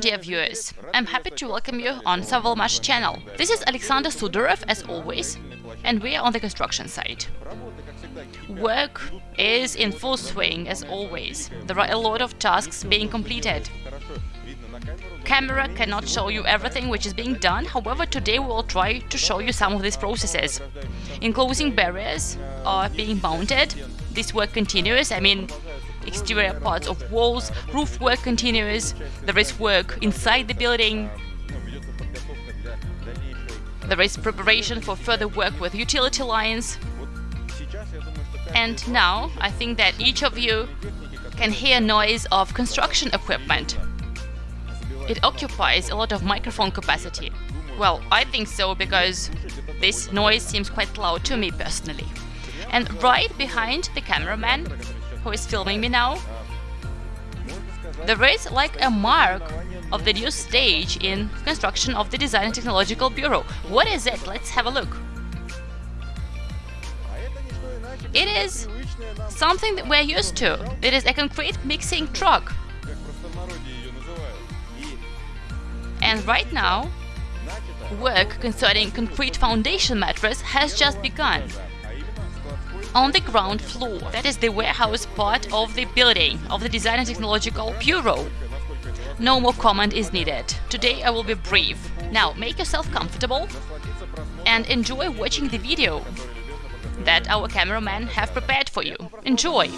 dear viewers, I'm happy to welcome you on Savalmash channel. This is Alexander Sudarev as always, and we are on the construction site. Work is in full swing as always. There are a lot of tasks being completed. Camera cannot show you everything which is being done, however today we will try to show you some of these processes. Enclosing barriers are being mounted, this work continues, I mean exterior parts of walls, roof work continues, there is work inside the building, there is preparation for further work with utility lines. And now I think that each of you can hear noise of construction equipment. It occupies a lot of microphone capacity. Well, I think so because this noise seems quite loud to me personally. And right behind the cameraman, who is filming me now, there is like a mark of the new stage in construction of the Design and Technological Bureau. What is it? Let's have a look. It is something that we're used to. It is a concrete mixing truck. And right now, work concerning concrete foundation mattress has just begun on the ground floor. That is the warehouse part of the building of the Design and Technological Bureau. No more comment is needed. Today I will be brief. Now make yourself comfortable and enjoy watching the video that our cameramen have prepared for you. Enjoy!